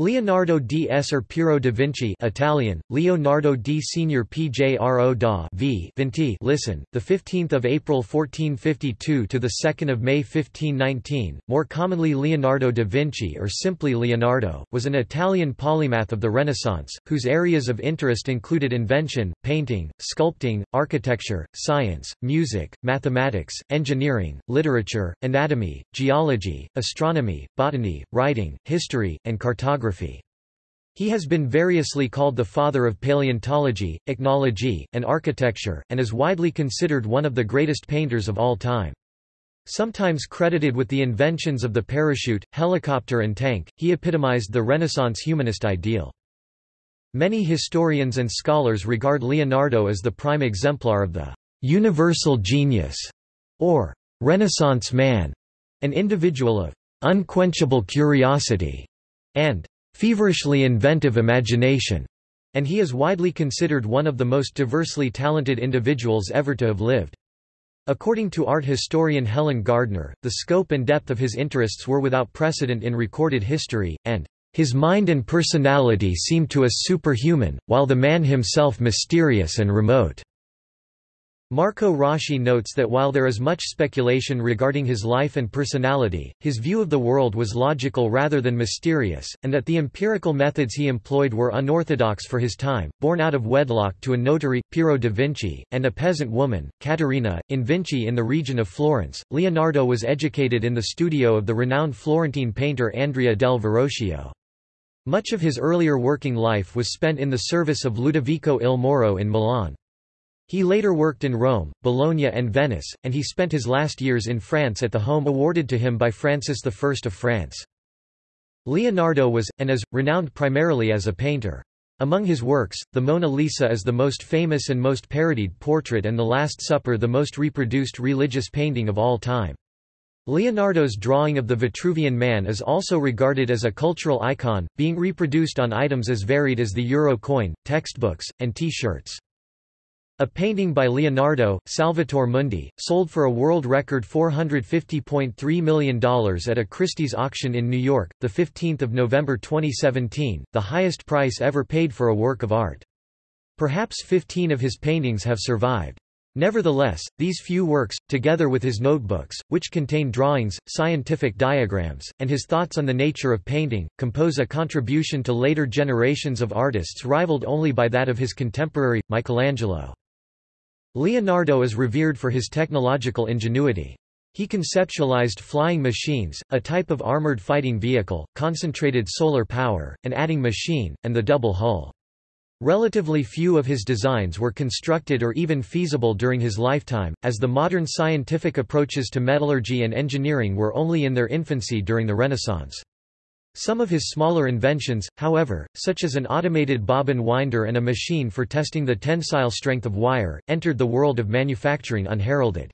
Leonardo di Esser Piero da Vinci Italian, Leonardo di Signor Piero da v. Vinci listen, the 15th of April 1452 to the 2nd of May 1519, more commonly Leonardo da Vinci or simply Leonardo, was an Italian polymath of the Renaissance, whose areas of interest included invention, painting, sculpting, architecture, science, music, mathematics, engineering, literature, anatomy, geology, astronomy, botany, writing, history, and cartography he has been variously called the father of paleontology, ichnology, and architecture, and is widely considered one of the greatest painters of all time. Sometimes credited with the inventions of the parachute, helicopter and tank, he epitomized the Renaissance humanist ideal. Many historians and scholars regard Leonardo as the prime exemplar of the universal genius, or Renaissance man, an individual of unquenchable curiosity and feverishly inventive imagination, and he is widely considered one of the most diversely talented individuals ever to have lived. According to art historian Helen Gardner, the scope and depth of his interests were without precedent in recorded history, and his mind and personality seem to us superhuman, while the man himself mysterious and remote. Marco Rossi notes that while there is much speculation regarding his life and personality, his view of the world was logical rather than mysterious, and that the empirical methods he employed were unorthodox for his time. Born out of wedlock to a notary, Piero da Vinci, and a peasant woman, Caterina, in Vinci in the region of Florence, Leonardo was educated in the studio of the renowned Florentine painter Andrea del Verrocchio. Much of his earlier working life was spent in the service of Ludovico il Moro in Milan. He later worked in Rome, Bologna and Venice, and he spent his last years in France at the home awarded to him by Francis I of France. Leonardo was, and is, renowned primarily as a painter. Among his works, the Mona Lisa is the most famous and most parodied portrait and the Last Supper the most reproduced religious painting of all time. Leonardo's drawing of the Vitruvian Man is also regarded as a cultural icon, being reproduced on items as varied as the euro coin, textbooks, and T-shirts. A painting by Leonardo, Salvator Mundi, sold for a world record $450.3 million at a Christie's auction in New York, 15 November 2017, the highest price ever paid for a work of art. Perhaps 15 of his paintings have survived. Nevertheless, these few works, together with his notebooks, which contain drawings, scientific diagrams, and his thoughts on the nature of painting, compose a contribution to later generations of artists rivaled only by that of his contemporary, Michelangelo. Leonardo is revered for his technological ingenuity. He conceptualized flying machines, a type of armored fighting vehicle, concentrated solar power, an adding machine, and the double hull. Relatively few of his designs were constructed or even feasible during his lifetime, as the modern scientific approaches to metallurgy and engineering were only in their infancy during the Renaissance. Some of his smaller inventions, however, such as an automated bobbin winder and a machine for testing the tensile strength of wire, entered the world of manufacturing unheralded.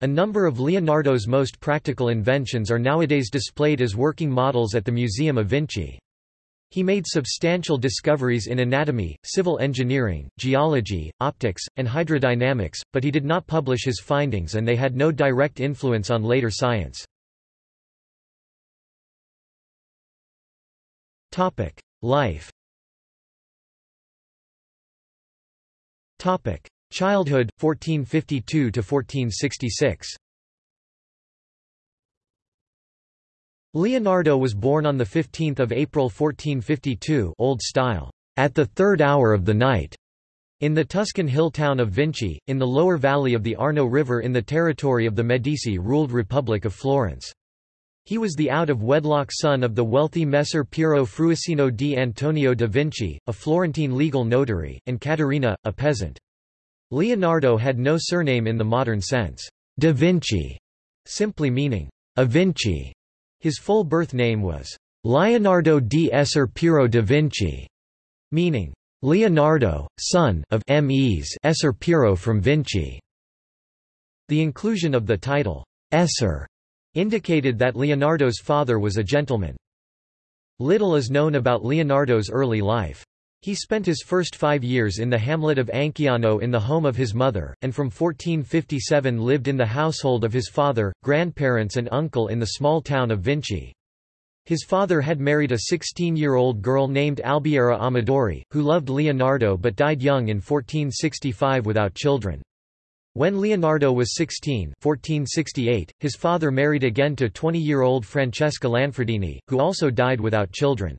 A number of Leonardo's most practical inventions are nowadays displayed as working models at the Museum of Vinci. He made substantial discoveries in anatomy, civil engineering, geology, optics, and hydrodynamics, but he did not publish his findings and they had no direct influence on later science. Topic: Life. Topic: Childhood 1452 to 1466. Leonardo was born on 15 April 1452 Old Style, at the third hour of the night, in the Tuscan hill town of Vinci, in the lower valley of the Arno River in the territory of the Medici-ruled Republic of Florence. He was the out-of-wedlock son of the wealthy Messer Piero Fruosino di Antonio da Vinci, a Florentine legal notary, and Caterina, a peasant. Leonardo had no surname in the modern sense, da Vinci, simply meaning, a Vinci. His full birth name was Leonardo di Esser Piero da Vinci, meaning, Leonardo, son of Ms Esser Piero from Vinci. The inclusion of the title, Esser, indicated that Leonardo's father was a gentleman. Little is known about Leonardo's early life. He spent his first five years in the hamlet of Anchiano in the home of his mother, and from 1457 lived in the household of his father, grandparents and uncle in the small town of Vinci. His father had married a 16-year-old girl named Albiera Amadori, who loved Leonardo but died young in 1465 without children. When Leonardo was 16 1468, his father married again to 20-year-old Francesca Lanfredini, who also died without children.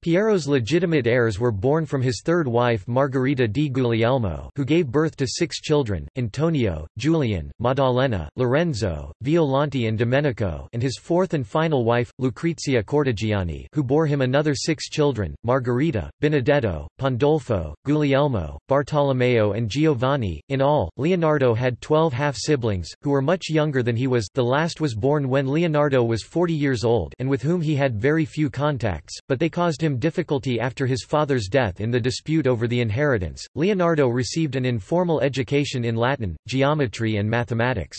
Piero's legitimate heirs were born from his third wife Margherita di Guglielmo who gave birth to six children, Antonio, Julian, Maddalena, Lorenzo, Violante and Domenico and his fourth and final wife, Lucrezia Cortegiani who bore him another six children, Margherita, Benedetto, Pandolfo, Guglielmo, Bartolomeo and Giovanni. In all, Leonardo had twelve half-siblings, who were much younger than he was the last was born when Leonardo was 40 years old and with whom he had very few contacts, but they caused him him difficulty after his father's death in the dispute over the inheritance. Leonardo received an informal education in Latin, geometry, and mathematics.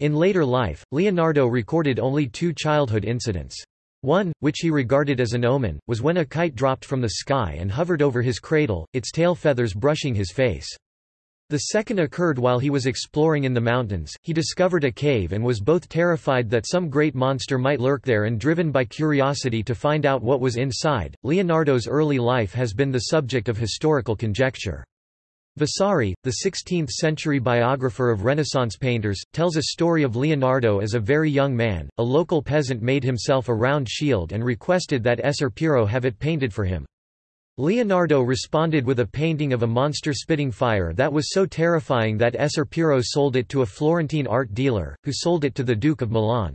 In later life, Leonardo recorded only two childhood incidents. One, which he regarded as an omen, was when a kite dropped from the sky and hovered over his cradle, its tail feathers brushing his face. The second occurred while he was exploring in the mountains. He discovered a cave and was both terrified that some great monster might lurk there and driven by curiosity to find out what was inside. Leonardo's early life has been the subject of historical conjecture. Vasari, the 16th-century biographer of Renaissance painters, tells a story of Leonardo as a very young man. A local peasant made himself a round shield and requested that Esser Piero have it painted for him. Leonardo responded with a painting of a monster spitting fire that was so terrifying that Esser Piero sold it to a Florentine art dealer, who sold it to the Duke of Milan.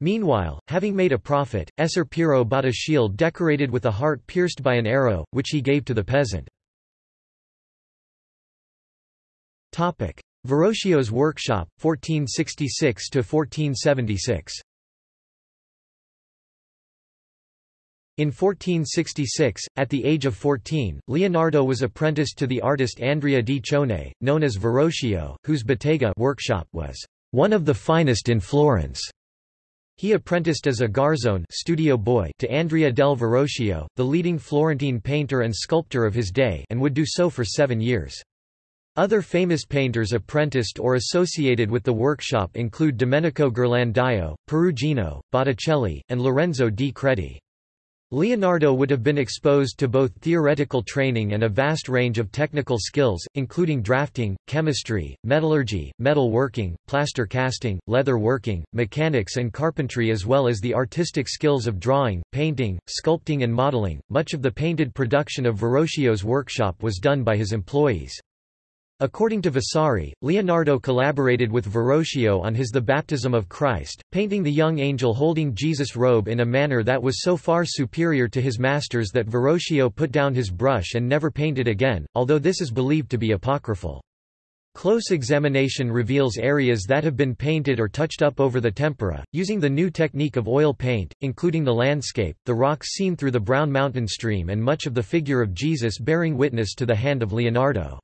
Meanwhile, having made a profit, Esser Piero bought a shield decorated with a heart pierced by an arrow, which he gave to the peasant. Verrocchio's workshop, 1466–1476 In 1466, at the age of 14, Leonardo was apprenticed to the artist Andrea di Cione, known as Verrocchio, whose bottega workshop was one of the finest in Florence. He apprenticed as a garzone studio boy to Andrea del Verrocchio, the leading Florentine painter and sculptor of his day and would do so for seven years. Other famous painters apprenticed or associated with the workshop include Domenico Ghirlandaio, Perugino, Botticelli, and Lorenzo di Credi. Leonardo would have been exposed to both theoretical training and a vast range of technical skills, including drafting, chemistry, metallurgy, metal working, plaster casting, leather working, mechanics and carpentry as well as the artistic skills of drawing, painting, sculpting and modeling. Much of the painted production of Verrocchio's workshop was done by his employees. According to Vasari, Leonardo collaborated with Verrocchio on his The Baptism of Christ, painting the young angel holding Jesus' robe in a manner that was so far superior to his master's that Verrocchio put down his brush and never painted again, although this is believed to be apocryphal. Close examination reveals areas that have been painted or touched up over the tempera, using the new technique of oil paint, including the landscape, the rocks seen through the Brown Mountain stream and much of the figure of Jesus bearing witness to the hand of Leonardo.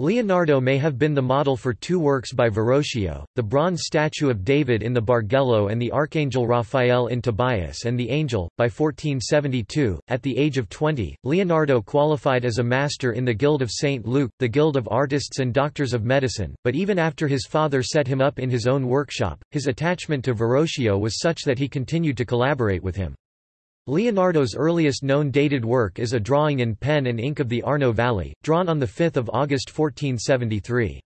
Leonardo may have been the model for two works by Verrocchio, the bronze statue of David in the Bargello and the Archangel Raphael in Tobias and the Angel. By 1472, at the age of 20, Leonardo qualified as a master in the Guild of St. Luke, the Guild of Artists and Doctors of Medicine, but even after his father set him up in his own workshop, his attachment to Verrocchio was such that he continued to collaborate with him. Leonardo's earliest known dated work is a drawing in pen and ink of the Arno Valley, drawn on 5 August 1473.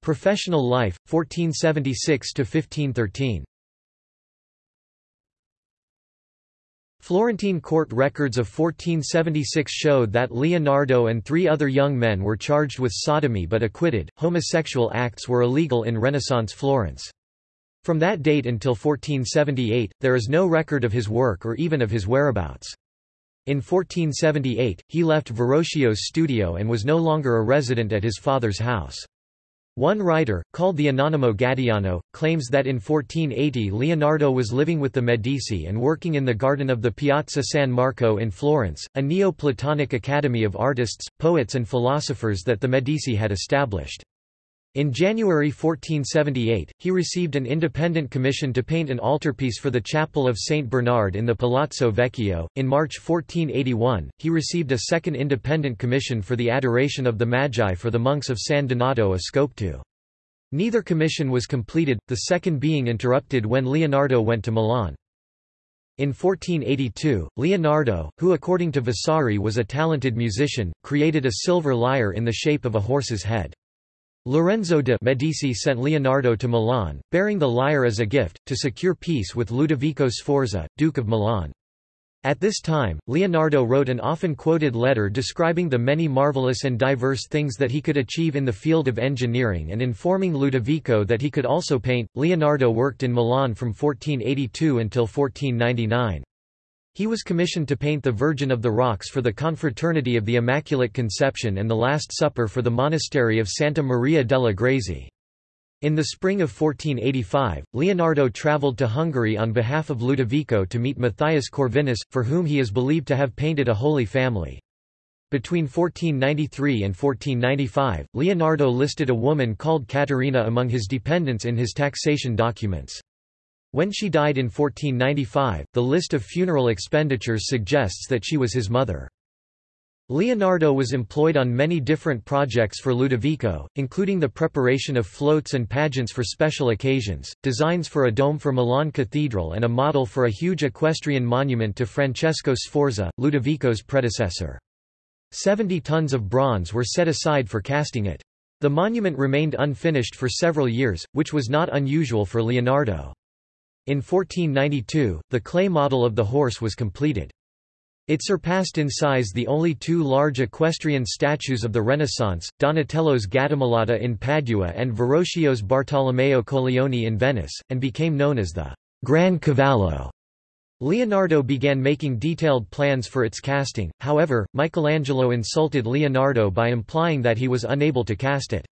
Professional life, 1476–1513 Florentine court records of 1476 showed that Leonardo and three other young men were charged with sodomy but acquitted. Homosexual acts were illegal in Renaissance Florence. From that date until 1478, there is no record of his work or even of his whereabouts. In 1478, he left Verrocchio's studio and was no longer a resident at his father's house. One writer, called the Anonimo Gaddiano, claims that in 1480 Leonardo was living with the Medici and working in the garden of the Piazza San Marco in Florence, a Neo-Platonic academy of artists, poets and philosophers that the Medici had established. In January 1478, he received an independent commission to paint an altarpiece for the chapel of St. Bernard in the Palazzo Vecchio. In March 1481, he received a second independent commission for the adoration of the Magi for the monks of San Donato a. Neither commission was completed, the second being interrupted when Leonardo went to Milan. In 1482, Leonardo, who according to Vasari was a talented musician, created a silver lyre in the shape of a horse's head. Lorenzo de' Medici sent Leonardo to Milan, bearing the lyre as a gift, to secure peace with Ludovico Sforza, Duke of Milan. At this time, Leonardo wrote an often quoted letter describing the many marvelous and diverse things that he could achieve in the field of engineering and informing Ludovico that he could also paint. Leonardo worked in Milan from 1482 until 1499. He was commissioned to paint the Virgin of the Rocks for the Confraternity of the Immaculate Conception and the Last Supper for the monastery of Santa Maria delle Grazie. In the spring of 1485, Leonardo travelled to Hungary on behalf of Ludovico to meet Matthias Corvinus, for whom he is believed to have painted a Holy Family. Between 1493 and 1495, Leonardo listed a woman called Caterina among his dependents in his taxation documents. When she died in 1495, the list of funeral expenditures suggests that she was his mother. Leonardo was employed on many different projects for Ludovico, including the preparation of floats and pageants for special occasions, designs for a dome for Milan Cathedral and a model for a huge equestrian monument to Francesco Sforza, Ludovico's predecessor. Seventy tons of bronze were set aside for casting it. The monument remained unfinished for several years, which was not unusual for Leonardo. In 1492, the clay model of the horse was completed. It surpassed in size the only two large equestrian statues of the Renaissance, Donatello's Gattamelata in Padua and Verrocchio's Bartolomeo Colleoni in Venice, and became known as the Gran Cavallo. Leonardo began making detailed plans for its casting, however, Michelangelo insulted Leonardo by implying that he was unable to cast it.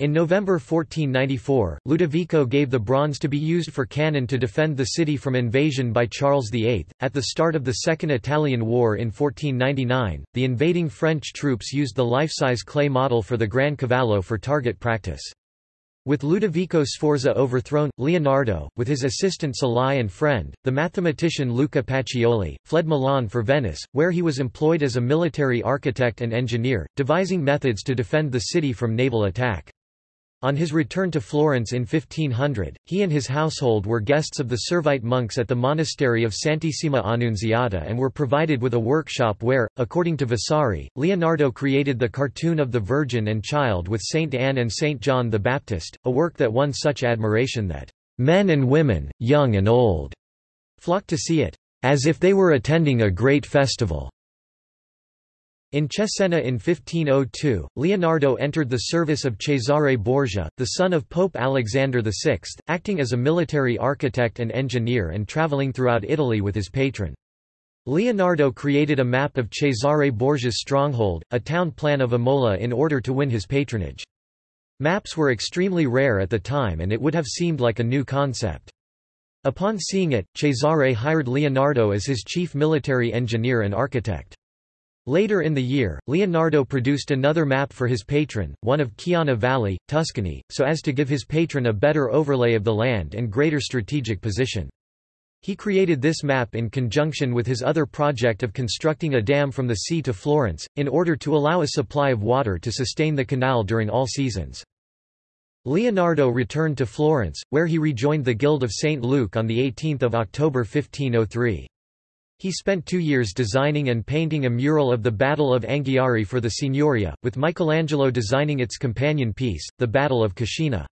In November 1494, Ludovico gave the bronze to be used for cannon to defend the city from invasion by Charles VIII. At the start of the Second Italian War in 1499, the invading French troops used the life-size clay model for the Gran Cavallo for target practice. With Ludovico Sforza overthrown, Leonardo, with his assistant Salai and friend, the mathematician Luca Pacioli, fled Milan for Venice, where he was employed as a military architect and engineer, devising methods to defend the city from naval attack. On his return to Florence in 1500, he and his household were guests of the Servite monks at the monastery of Santissima Annunziata and were provided with a workshop where, according to Vasari, Leonardo created the cartoon of the Virgin and Child with Saint Anne and Saint John the Baptist, a work that won such admiration that men and women, young and old, flocked to see it, as if they were attending a great festival. In Cesena in 1502, Leonardo entered the service of Cesare Borgia, the son of Pope Alexander VI, acting as a military architect and engineer and travelling throughout Italy with his patron. Leonardo created a map of Cesare Borgia's stronghold, a town plan of Imola in order to win his patronage. Maps were extremely rare at the time and it would have seemed like a new concept. Upon seeing it, Cesare hired Leonardo as his chief military engineer and architect. Later in the year, Leonardo produced another map for his patron, one of Chiana Valley, Tuscany, so as to give his patron a better overlay of the land and greater strategic position. He created this map in conjunction with his other project of constructing a dam from the sea to Florence, in order to allow a supply of water to sustain the canal during all seasons. Leonardo returned to Florence, where he rejoined the Guild of St. Luke on 18 October 1503. He spent two years designing and painting a mural of the Battle of Anghiari for the Signoria, with Michelangelo designing its companion piece, the Battle of Cascina.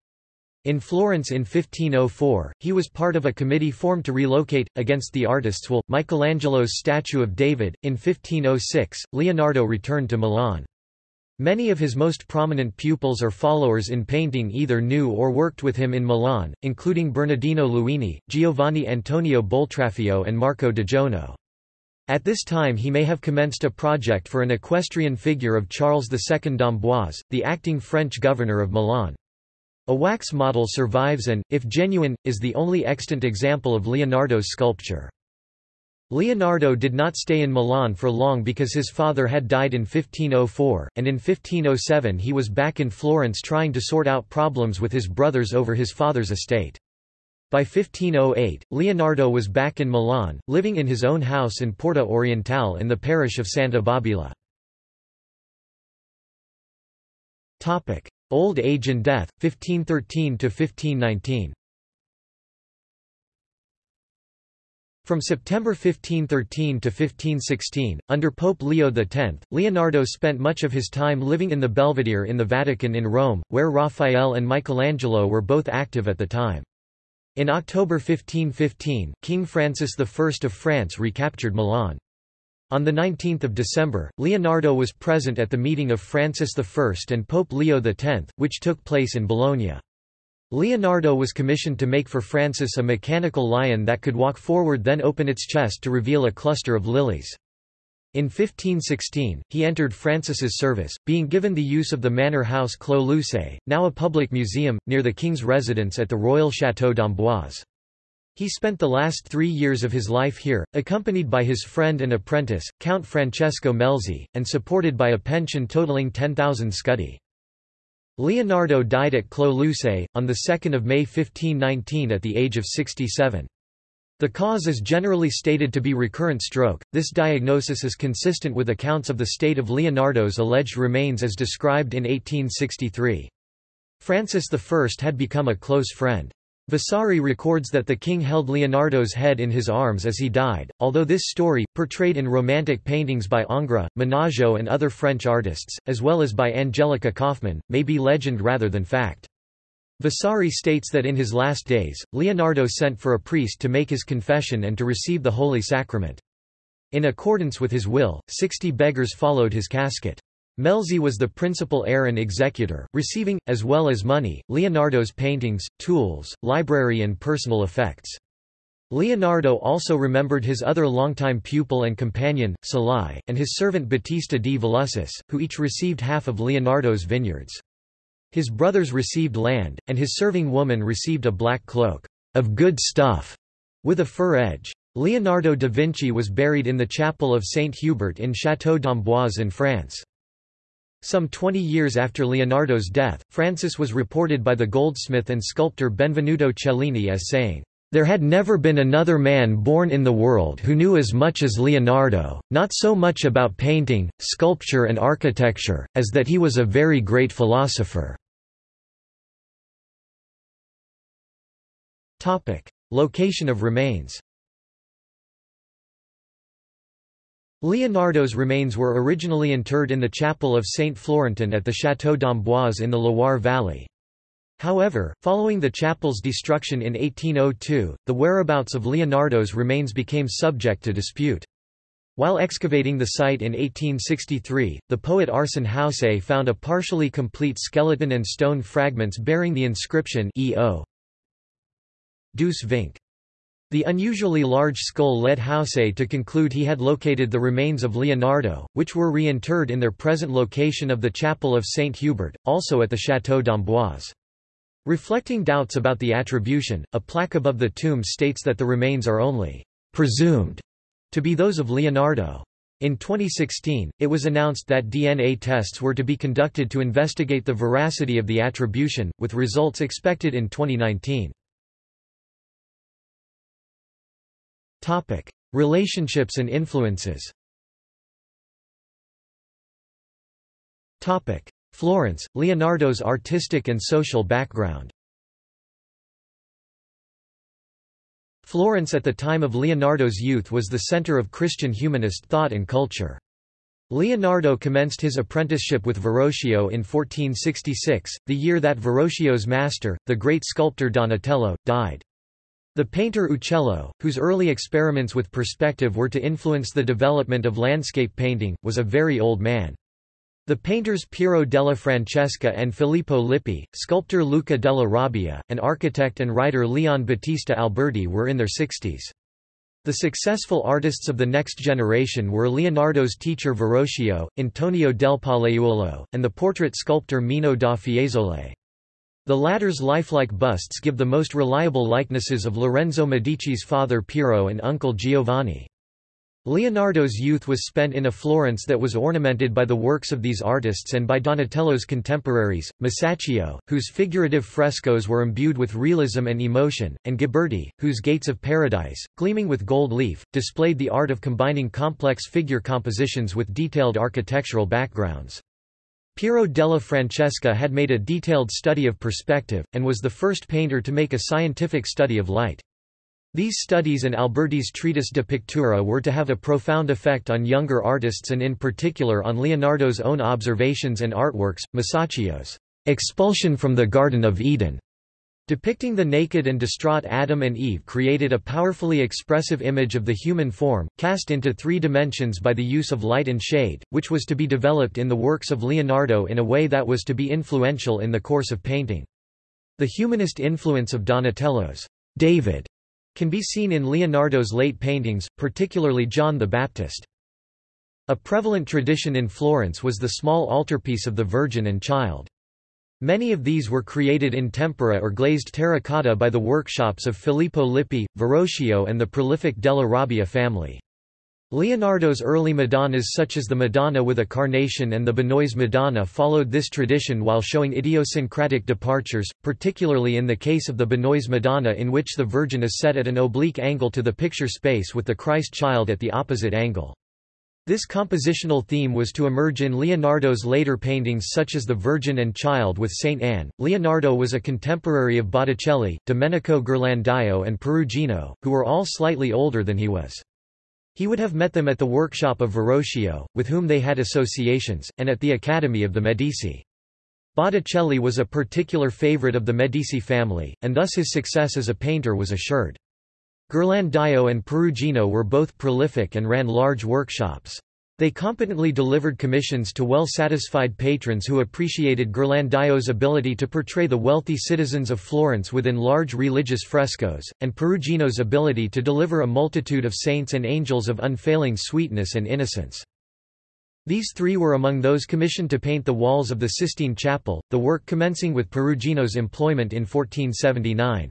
In Florence in 1504, he was part of a committee formed to relocate, against the artist's will, Michelangelo's statue of David. In 1506, Leonardo returned to Milan. Many of his most prominent pupils or followers in painting either knew or worked with him in Milan, including Bernardino Luini, Giovanni Antonio Boltraffio and Marco d'Oggiono. At this time he may have commenced a project for an equestrian figure of Charles II d'Amboise, the acting French governor of Milan. A wax model survives and, if genuine, is the only extant example of Leonardo's sculpture. Leonardo did not stay in Milan for long because his father had died in 1504, and in 1507 he was back in Florence trying to sort out problems with his brothers over his father's estate. By 1508, Leonardo was back in Milan, living in his own house in Porta Orientale in the parish of Santa Babila. Old age and death, 1513–1519 From September 1513 to 1516, under Pope Leo X, Leonardo spent much of his time living in the Belvedere in the Vatican in Rome, where Raphael and Michelangelo were both active at the time. In October 1515, King Francis I of France recaptured Milan. On 19 December, Leonardo was present at the meeting of Francis I and Pope Leo X, which took place in Bologna. Leonardo was commissioned to make for Francis a mechanical lion that could walk forward then open its chest to reveal a cluster of lilies. In 1516, he entered Francis's service, being given the use of the manor house Clos Lucé, now a public museum, near the king's residence at the royal Château d'Amboise. He spent the last three years of his life here, accompanied by his friend and apprentice, Count Francesco Melzi, and supported by a pension totaling 10,000 scudi. Leonardo died at Clos Lucé, on 2 May 1519 at the age of 67. The cause is generally stated to be recurrent stroke. This diagnosis is consistent with accounts of the state of Leonardo's alleged remains as described in 1863. Francis I had become a close friend. Vasari records that the king held Leonardo's head in his arms as he died, although this story, portrayed in romantic paintings by Ingres, Menageot and other French artists, as well as by Angelica Kauffmann, may be legend rather than fact. Vasari states that in his last days, Leonardo sent for a priest to make his confession and to receive the Holy Sacrament. In accordance with his will, sixty beggars followed his casket. Melzi was the principal heir and executor, receiving, as well as money, Leonardo's paintings, tools, library and personal effects. Leonardo also remembered his other longtime pupil and companion, Salai, and his servant Battista di Vilussis, who each received half of Leonardo's vineyards. His brothers received land, and his serving woman received a black cloak, of good stuff, with a fur edge. Leonardo da Vinci was buried in the chapel of Saint Hubert in Château d'Amboise in France. Some 20 years after Leonardo's death, Francis was reported by the goldsmith and sculptor Benvenuto Cellini as saying, "...there had never been another man born in the world who knew as much as Leonardo, not so much about painting, sculpture and architecture, as that he was a very great philosopher." Location of remains Leonardo's remains were originally interred in the chapel of Saint Florentin at the Château d'Amboise in the Loire Valley. However, following the chapel's destruction in 1802, the whereabouts of Leonardo's remains became subject to dispute. While excavating the site in 1863, the poet Arsène Houssaye found a partially complete skeleton and stone fragments bearing the inscription E.O. Douce Vinc. The unusually large skull led Houssaye to conclude he had located the remains of Leonardo, which were reinterred in their present location of the Chapel of St. Hubert, also at the Château d'Amboise. Reflecting doubts about the attribution, a plaque above the tomb states that the remains are only presumed to be those of Leonardo. In 2016, it was announced that DNA tests were to be conducted to investigate the veracity of the attribution, with results expected in 2019. Topic: Relationships and influences. Topic: Florence, Leonardo's artistic and social background. Florence at the time of Leonardo's youth was the center of Christian humanist thought and culture. Leonardo commenced his apprenticeship with Verrocchio in 1466, the year that Verrocchio's master, the great sculptor Donatello, died. The painter Uccello, whose early experiments with perspective were to influence the development of landscape painting, was a very old man. The painters Piero della Francesca and Filippo Lippi, sculptor Luca della Robbia, and architect and writer Leon Battista Alberti were in their sixties. The successful artists of the next generation were Leonardo's teacher Verrocchio, Antonio del Pollaiuolo, and the portrait sculptor Mino da Fiesole. The latter's lifelike busts give the most reliable likenesses of Lorenzo Medici's father Piero and uncle Giovanni. Leonardo's youth was spent in a Florence that was ornamented by the works of these artists and by Donatello's contemporaries, Masaccio, whose figurative frescoes were imbued with realism and emotion, and Ghiberti, whose Gates of Paradise, gleaming with gold leaf, displayed the art of combining complex figure compositions with detailed architectural backgrounds. Piero della Francesca had made a detailed study of perspective, and was the first painter to make a scientific study of light. These studies and Alberti's treatise de pictura were to have a profound effect on younger artists and in particular on Leonardo's own observations and artworks, Masaccio's expulsion from the Garden of Eden, Depicting the naked and distraught Adam and Eve created a powerfully expressive image of the human form, cast into three dimensions by the use of light and shade, which was to be developed in the works of Leonardo in a way that was to be influential in the course of painting. The humanist influence of Donatello's David can be seen in Leonardo's late paintings, particularly John the Baptist. A prevalent tradition in Florence was the small altarpiece of the Virgin and Child. Many of these were created in tempera or glazed terracotta by the workshops of Filippo Lippi, Verrocchio and the prolific della Robbia family. Leonardo's early Madonnas such as the Madonna with a Carnation and the Benois Madonna followed this tradition while showing idiosyncratic departures, particularly in the case of the Benois Madonna in which the Virgin is set at an oblique angle to the picture space with the Christ child at the opposite angle. This compositional theme was to emerge in Leonardo's later paintings such as The Virgin and Child with Saint Anne. Leonardo was a contemporary of Botticelli, Domenico Ghirlandaio and Perugino, who were all slightly older than he was. He would have met them at the workshop of Verrocchio, with whom they had associations, and at the Academy of the Medici. Botticelli was a particular favorite of the Medici family, and thus his success as a painter was assured. Ghirlandaio and Perugino were both prolific and ran large workshops. They competently delivered commissions to well-satisfied patrons who appreciated Ghirlandaio's ability to portray the wealthy citizens of Florence within large religious frescoes, and Perugino's ability to deliver a multitude of saints and angels of unfailing sweetness and innocence. These three were among those commissioned to paint the walls of the Sistine Chapel, the work commencing with Perugino's employment in 1479.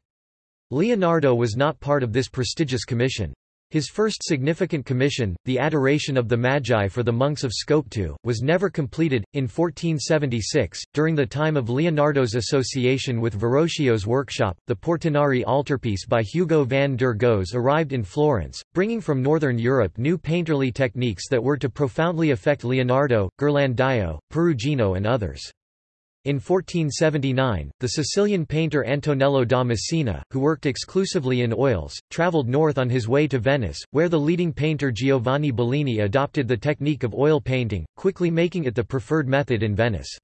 Leonardo was not part of this prestigious commission. His first significant commission, the Adoration of the Magi for the monks of Scopeto, was never completed. In 1476, during the time of Leonardo's association with Verrocchio's workshop, the Portinari altarpiece by Hugo van der Goes arrived in Florence, bringing from northern Europe new painterly techniques that were to profoundly affect Leonardo, Ghirlandaio, Perugino and others. In 1479, the Sicilian painter Antonello da Messina, who worked exclusively in oils, travelled north on his way to Venice, where the leading painter Giovanni Bellini adopted the technique of oil painting, quickly making it the preferred method in Venice.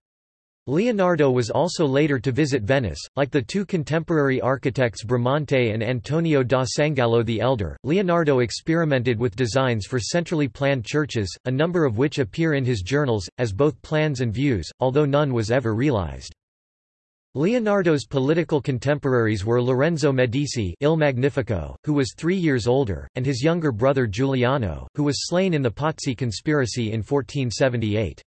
Leonardo was also later to visit Venice. Like the two contemporary architects Bramante and Antonio da Sangallo the Elder, Leonardo experimented with designs for centrally planned churches, a number of which appear in his journals, as both plans and views, although none was ever realized. Leonardo's political contemporaries were Lorenzo Medici Il Magnifico, who was three years older, and his younger brother Giuliano, who was slain in the Pazzi conspiracy in 1478.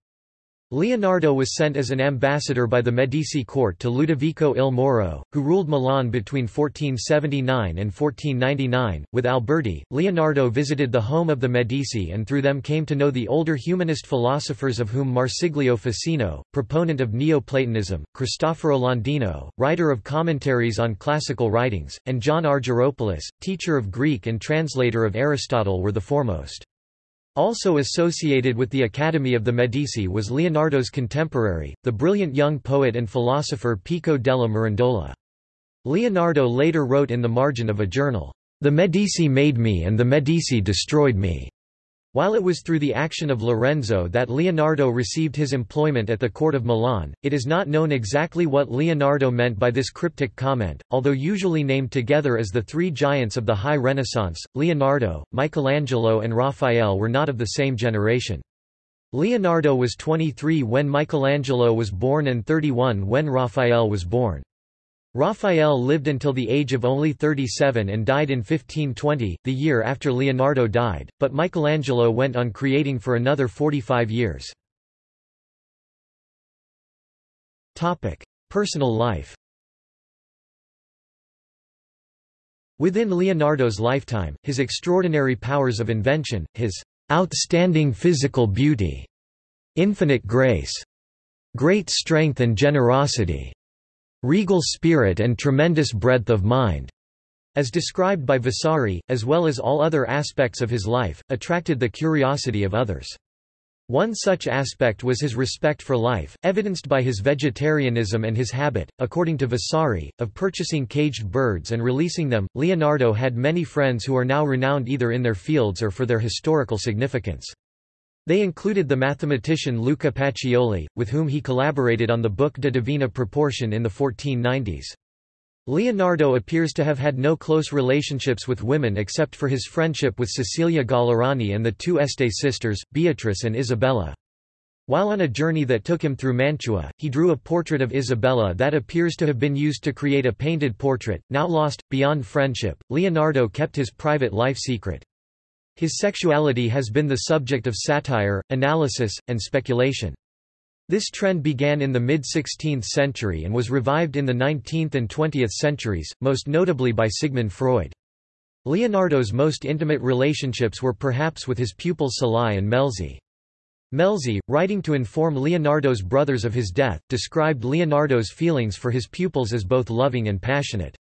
Leonardo was sent as an ambassador by the Medici court to Ludovico il Moro, who ruled Milan between 1479 and 1499. With Alberti, Leonardo visited the home of the Medici and through them came to know the older humanist philosophers of whom Marsilio Ficino, proponent of Neoplatonism, Cristoforo Landino, writer of commentaries on classical writings, and John Argyropoulos, teacher of Greek and translator of Aristotle were the foremost. Also associated with the Academy of the Medici was Leonardo's contemporary, the brilliant young poet and philosopher Pico della Mirandola. Leonardo later wrote in the margin of a journal, "...the Medici made me and the Medici destroyed me." While it was through the action of Lorenzo that Leonardo received his employment at the court of Milan, it is not known exactly what Leonardo meant by this cryptic comment, although usually named together as the three giants of the High Renaissance, Leonardo, Michelangelo and Raphael were not of the same generation. Leonardo was 23 when Michelangelo was born and 31 when Raphael was born. Raphael lived until the age of only 37 and died in 1520, the year after Leonardo died, but Michelangelo went on creating for another 45 years. Personal life Within Leonardo's lifetime, his extraordinary powers of invention, his outstanding physical beauty, infinite grace, great strength and generosity, regal spirit and tremendous breadth of mind, as described by Vasari, as well as all other aspects of his life, attracted the curiosity of others. One such aspect was his respect for life, evidenced by his vegetarianism and his habit, according to Vasari, of purchasing caged birds and releasing them. Leonardo had many friends who are now renowned either in their fields or for their historical significance. They included the mathematician Luca Pacioli, with whom he collaborated on the book De Divina Proportion in the 1490s. Leonardo appears to have had no close relationships with women except for his friendship with Cecilia Gallerani and the two Este sisters, Beatrice and Isabella. While on a journey that took him through Mantua, he drew a portrait of Isabella that appears to have been used to create a painted portrait, now lost. Beyond friendship, Leonardo kept his private life secret. His sexuality has been the subject of satire, analysis, and speculation. This trend began in the mid-16th century and was revived in the 19th and 20th centuries, most notably by Sigmund Freud. Leonardo's most intimate relationships were perhaps with his pupils Salai and Melzi. Melzi, writing to inform Leonardo's brothers of his death, described Leonardo's feelings for his pupils as both loving and passionate.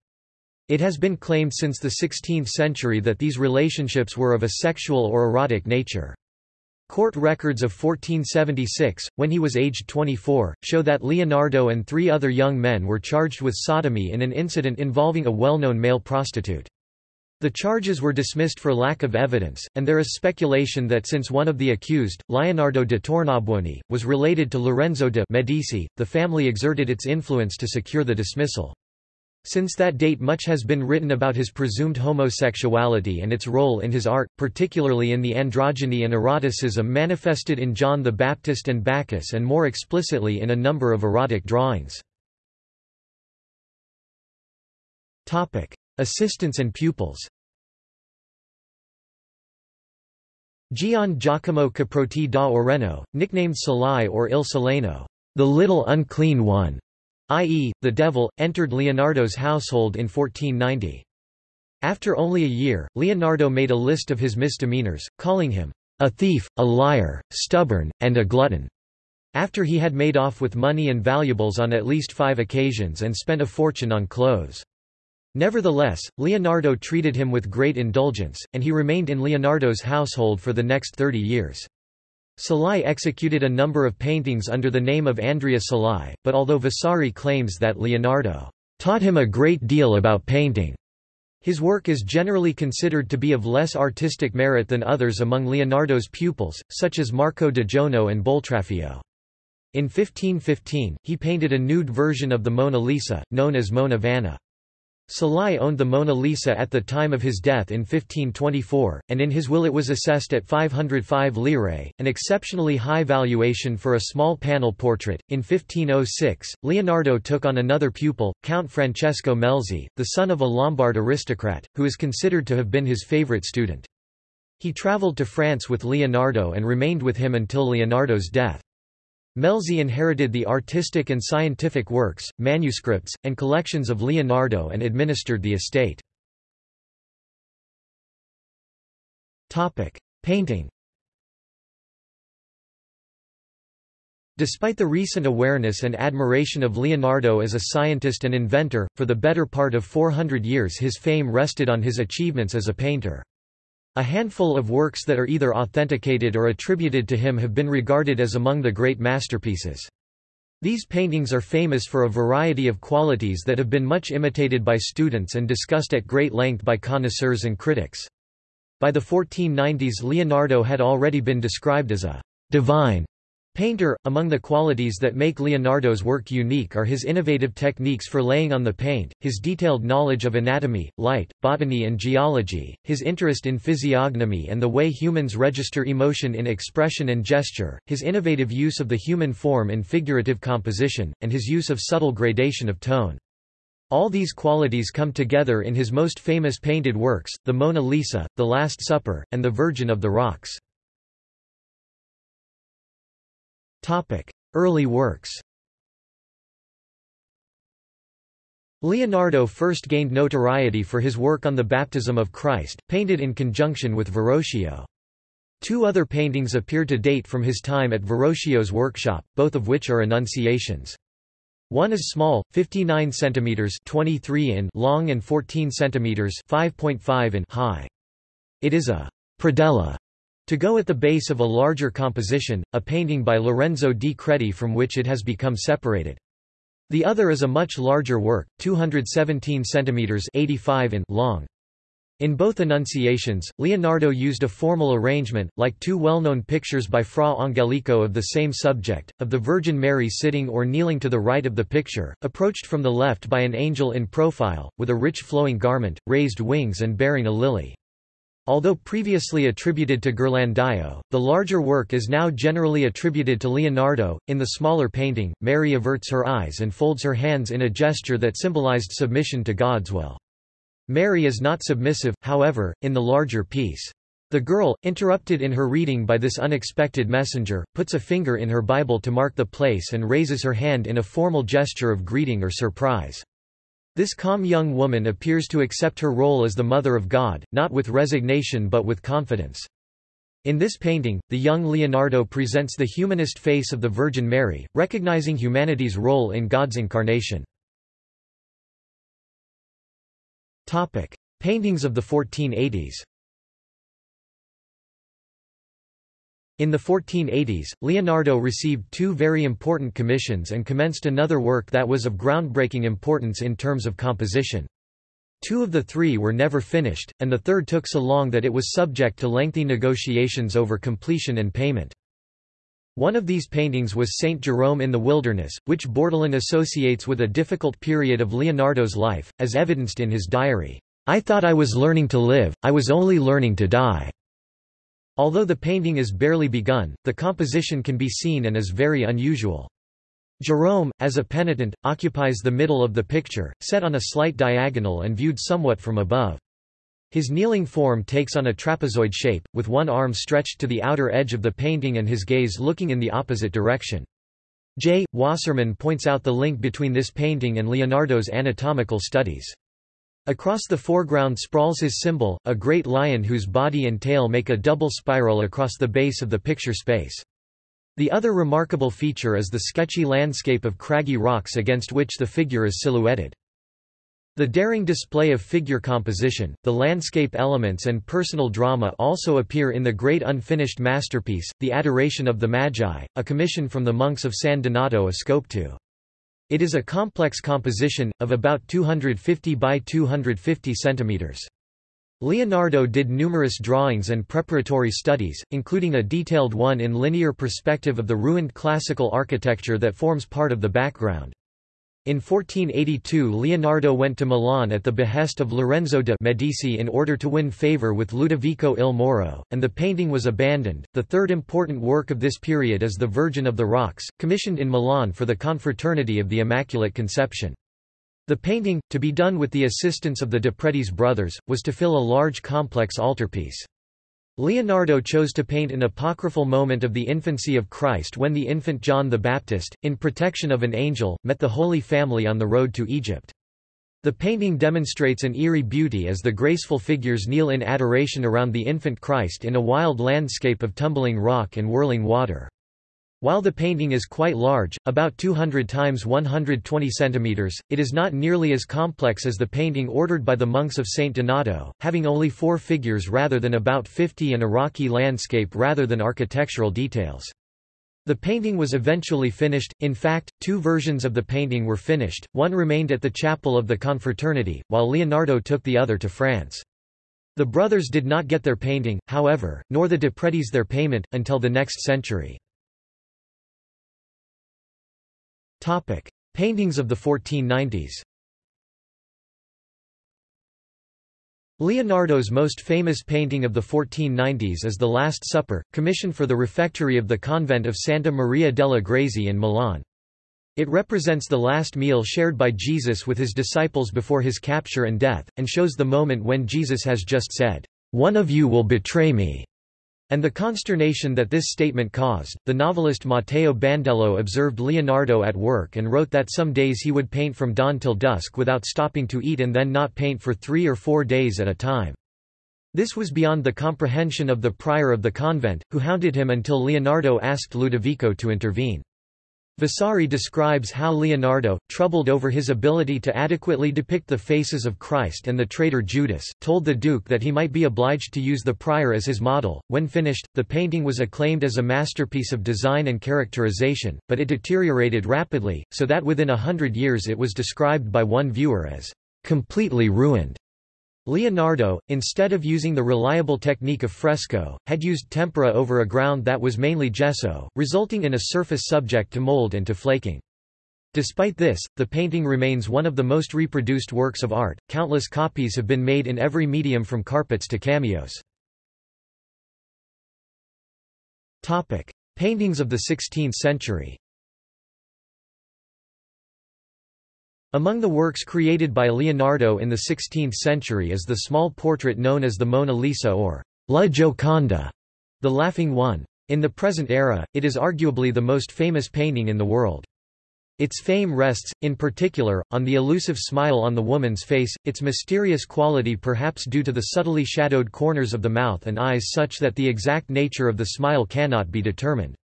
It has been claimed since the 16th century that these relationships were of a sexual or erotic nature. Court records of 1476, when he was aged 24, show that Leonardo and three other young men were charged with sodomy in an incident involving a well-known male prostitute. The charges were dismissed for lack of evidence, and there is speculation that since one of the accused, Leonardo de Tornabuoni, was related to Lorenzo de' Medici, the family exerted its influence to secure the dismissal. Since that date much has been written about his presumed homosexuality and its role in his art, particularly in the androgyny and eroticism manifested in John the Baptist and Bacchus and more explicitly in a number of erotic drawings. Assistants and pupils Gian Giacomo Caprotti da Oreno, nicknamed Salai or Il Salaino, the little unclean one, i.e., the devil, entered Leonardo's household in 1490. After only a year, Leonardo made a list of his misdemeanors, calling him a thief, a liar, stubborn, and a glutton, after he had made off with money and valuables on at least five occasions and spent a fortune on clothes. Nevertheless, Leonardo treated him with great indulgence, and he remained in Leonardo's household for the next 30 years. Salai executed a number of paintings under the name of Andrea Salai, but although Vasari claims that Leonardo taught him a great deal about painting, his work is generally considered to be of less artistic merit than others among Leonardo's pupils, such as Marco d'Oggiono and Boltraffio. In 1515, he painted a nude version of the Mona Lisa, known as Mona Vanna. Salai owned the Mona Lisa at the time of his death in 1524, and in his will it was assessed at 505 lire, an exceptionally high valuation for a small panel portrait. In 1506, Leonardo took on another pupil, Count Francesco Melzi, the son of a Lombard aristocrat, who is considered to have been his favorite student. He traveled to France with Leonardo and remained with him until Leonardo's death. Melzi inherited the artistic and scientific works, manuscripts, and collections of Leonardo and administered the estate. Painting Despite the recent awareness and admiration of Leonardo as a scientist and inventor, for the better part of 400 years his fame rested on his achievements as a painter. A handful of works that are either authenticated or attributed to him have been regarded as among the great masterpieces. These paintings are famous for a variety of qualities that have been much imitated by students and discussed at great length by connoisseurs and critics. By the 1490s Leonardo had already been described as a divine Painter, among the qualities that make Leonardo's work unique are his innovative techniques for laying on the paint, his detailed knowledge of anatomy, light, botany and geology, his interest in physiognomy and the way humans register emotion in expression and gesture, his innovative use of the human form in figurative composition, and his use of subtle gradation of tone. All these qualities come together in his most famous painted works, the Mona Lisa, the Last Supper, and the Virgin of the Rocks. Early works Leonardo first gained notoriety for his work on the baptism of Christ, painted in conjunction with Verrocchio. Two other paintings appear to date from his time at Verrocchio's workshop, both of which are Annunciations. One is small, 59 cm 23 in long and 14 cm 5.5 in high. It is a predella To go at the base of a larger composition, a painting by Lorenzo di Credi from which it has become separated. The other is a much larger work, 217 cm 85 in long. In both Annunciations, Leonardo used a formal arrangement, like two well-known pictures by Fra Angelico of the same subject, of the Virgin Mary sitting or kneeling to the right of the picture, approached from the left by an angel in profile, with a rich flowing garment, raised wings and bearing a lily. Although previously attributed to Ghirlandaio, the larger work is now generally attributed to Leonardo. In the smaller painting, Mary averts her eyes and folds her hands in a gesture that symbolized submission to God's will. Mary is not submissive, however, in the larger piece. The girl, interrupted in her reading by this unexpected messenger, puts a finger in her Bible to mark the place and raises her hand in a formal gesture of greeting or surprise. This calm young woman appears to accept her role as the Mother of God, not with resignation but with confidence. In this painting, the young Leonardo presents the humanist face of the Virgin Mary, recognizing humanity's role in God's incarnation. Paintings of the 1480s. In the 1480s, Leonardo received two very important commissions and commenced another work that was of groundbreaking importance in terms of composition. Two of the three were never finished, and the third took so long that it was subject to lengthy negotiations over completion and payment. One of these paintings was Saint Jerome in the Wilderness, which Bortolon associates with a difficult period of Leonardo's life, as evidenced in his diary. I thought I was learning to live, I was only learning to die. Although the painting is barely begun, the composition can be seen and is very unusual. Jerome, as a penitent, occupies the middle of the picture, set on a slight diagonal and viewed somewhat from above. His kneeling form takes on a trapezoid shape, with one arm stretched to the outer edge of the painting and his gaze looking in the opposite direction. J. Wasserman points out the link between this painting and Leonardo's anatomical studies. Across the foreground sprawls his symbol, a great lion whose body and tail make a double spiral across the base of the picture space. The other remarkable feature is the sketchy landscape of craggy rocks against which the figure is silhouetted. The daring display of figure composition, the landscape elements and personal drama also appear in the great unfinished masterpiece, The Adoration of the Magi, a commission from the monks of San Donato a Scopeto. It is a complex composition, of about 250 by 250 centimeters. Leonardo did numerous drawings and preparatory studies, including a detailed one in linear perspective of the ruined classical architecture that forms part of the background. In 1482 Leonardo went to Milan at the behest of Lorenzo de' Medici in order to win favour with Ludovico il Moro, and the painting was abandoned. The third important work of this period is The Virgin of the Rocks, commissioned in Milan for the Confraternity of the Immaculate Conception. The painting, to be done with the assistance of the de Predis brothers, was to fill a large complex altarpiece. Leonardo chose to paint an apocryphal moment of the infancy of Christ when the infant John the Baptist, in protection of an angel, met the Holy Family on the road to Egypt. The painting demonstrates an eerie beauty as the graceful figures kneel in adoration around the infant Christ in a wild landscape of tumbling rock and whirling water. While the painting is quite large, about 200 times 120 centimeters, it is not nearly as complex as the painting ordered by the monks of Saint Donato, having only four figures rather than about 50 and a rocky landscape rather than architectural details. The painting was eventually finished, in fact, two versions of the painting were finished, one remained at the chapel of the Confraternity, while Leonardo took the other to France. The brothers did not get their painting, however, nor the de Predis their payment, until the next century. Topic: Paintings of the 1490s. Leonardo's most famous painting of the 1490s is The Last Supper, commissioned for the refectory of the convent of Santa Maria delle Grazie in Milan. It represents the last meal shared by Jesus with his disciples before his capture and death, and shows the moment when Jesus has just said, "'One of you will betray me' and the consternation that this statement caused. The novelist Matteo Bandello observed Leonardo at work and wrote that some days he would paint from dawn till dusk without stopping to eat and then not paint for three or four days at a time. This was beyond the comprehension of the prior of the convent, who hounded him until Leonardo asked Ludovico to intervene. Vasari describes how Leonardo, troubled over his ability to adequately depict the faces of Christ and the traitor Judas, told the Duke that he might be obliged to use the prior as his model. When finished, the painting was acclaimed as a masterpiece of design and characterization, but it deteriorated rapidly, so that within a hundred years it was described by one viewer as completely ruined. Leonardo, instead of using the reliable technique of fresco, had used tempera over a ground that was mainly gesso, resulting in a surface subject to mold and to flaking. Despite this, the painting remains one of the most reproduced works of art. Countless copies have been made in every medium from carpets to cameos. Topic: Paintings of the 16th century. Among the works created by Leonardo in the 16th century is the small portrait known as the Mona Lisa or La Gioconda, the Laughing One. In the present era, it is arguably the most famous painting in the world. Its fame rests, in particular, on the elusive smile on the woman's face, its mysterious quality perhaps due to the subtly shadowed corners of the mouth and eyes such that the exact nature of the smile cannot be determined.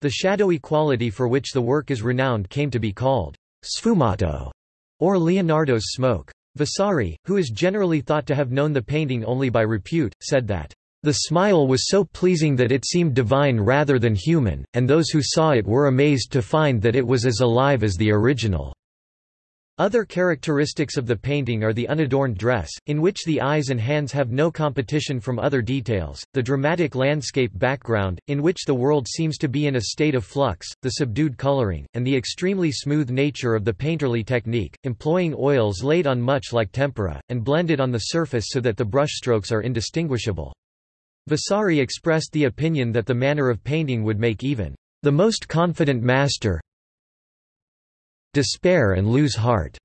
The shadowy quality for which the work is renowned came to be called sfumato, or Leonardo's smoke. Vasari, who is generally thought to have known the painting only by repute, said that, "...the smile was so pleasing that it seemed divine rather than human, and those who saw it were amazed to find that it was as alive as the original." Other characteristics of the painting are the unadorned dress, in which the eyes and hands have no competition from other details, the dramatic landscape background, in which the world seems to be in a state of flux, the subdued coloring, and the extremely smooth nature of the painterly technique, employing oils laid on much like tempera, and blended on the surface so that the brushstrokes are indistinguishable. Vasari expressed the opinion that the manner of painting would make even the most confident master despair and lose heart.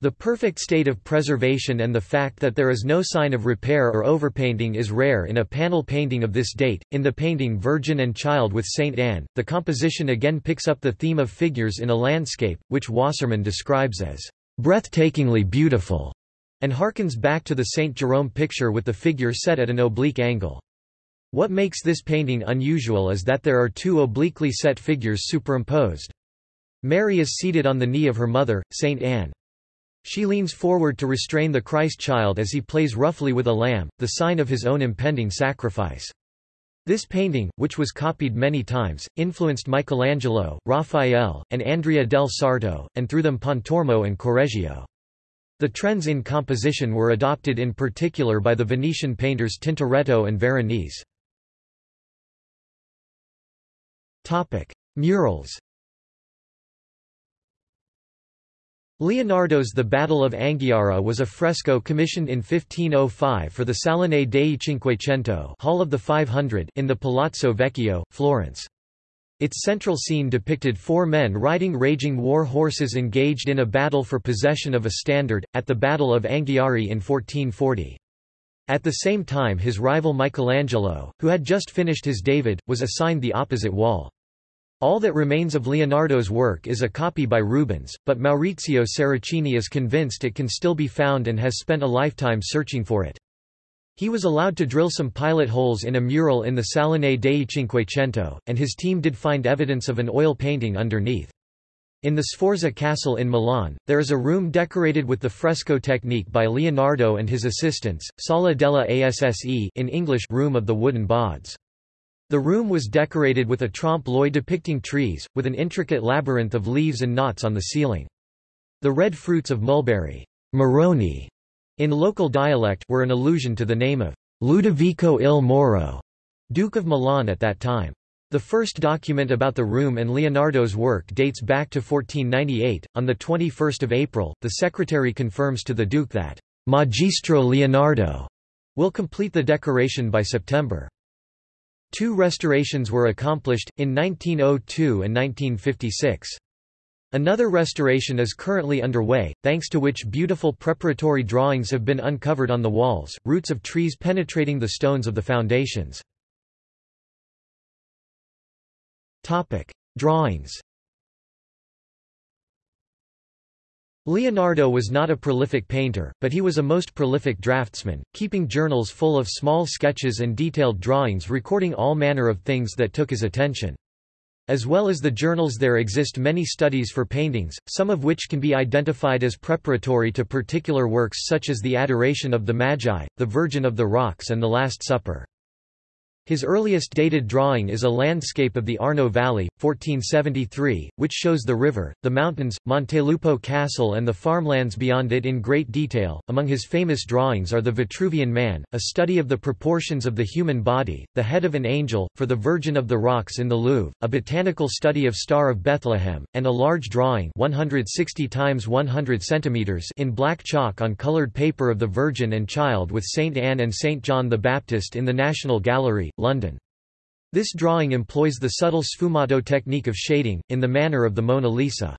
The perfect state of preservation and the fact that there is no sign of repair or overpainting is rare in a panel painting of this date. In the painting Virgin and Child with Saint Anne, the composition again picks up the theme of figures in a landscape, which Wasserman describes as breathtakingly beautiful, and harkens back to the Saint Jerome picture with the figure set at an oblique angle. What makes this painting unusual is that there are two obliquely set figures superimposed. Mary is seated on the knee of her mother, Saint Anne. She leans forward to restrain the Christ child as he plays roughly with a lamb, the sign of his own impending sacrifice. This painting, which was copied many times, influenced Michelangelo, Raphael, and Andrea del Sarto, and through them Pontormo and Correggio. The trends in composition were adopted in particular by the Venetian painters Tintoretto and Veronese. Murals Leonardo's The Battle of Anghiari was a fresco commissioned in 1505 for the Salone dei Cinquecento Hall of the 500 in the Palazzo Vecchio, Florence. Its central scene depicted four men riding raging war horses engaged in a battle for possession of a standard, at the Battle of Anghiari in 1440. At the same time his rival Michelangelo, who had just finished his David, was assigned the opposite wall. All that remains of Leonardo's work is a copy by Rubens, but Maurizio Seracini is convinced it can still be found and has spent a lifetime searching for it. He was allowed to drill some pilot holes in a mural in the Salone dei Cinquecento, and his team did find evidence of an oil painting underneath. In the Sforza Castle in Milan, there is a room decorated with the fresco technique by Leonardo and his assistants, Sala delle Asse in English Room of the Wooden Boards. The room was decorated with a trompe-l'oeil depicting trees, with an intricate labyrinth of leaves and knots on the ceiling. The red fruits of mulberry Moroni, in local dialect, were an allusion to the name of Ludovico il Moro, Duke of Milan at that time. The first document about the room and Leonardo's work dates back to 1498. On the 21st of April, the secretary confirms to the Duke that Magistro Leonardo will complete the decoration by September. Two restorations were accomplished, in 1902 and 1956. Another restoration is currently underway, thanks to which beautiful preparatory drawings have been uncovered on the walls, roots of trees penetrating the stones of the foundations. Topic. Drawings Leonardo was not a prolific painter, but he was a most prolific draftsman, keeping journals full of small sketches and detailed drawings recording all manner of things that took his attention. As well as the journals there exist many studies for paintings, some of which can be identified as preparatory to particular works such as the Adoration of the Magi, the Virgin of the Rocks and the Last Supper. His earliest dated drawing is a landscape of the Arno Valley, 1473, which shows the river, the mountains, Montelupo Castle and the farmlands beyond it in great detail. Among his famous drawings are the Vitruvian Man, a study of the proportions of the human body, the head of an angel, for the Virgin of the Rocks in the Louvre, a botanical study of Star of Bethlehem, and a large drawing 160 times 100 centimeters in black chalk on colored paper of the Virgin and Child with Saint Anne and Saint John the Baptist in the National Gallery, London. This drawing employs the subtle sfumato technique of shading, in the manner of the Mona Lisa.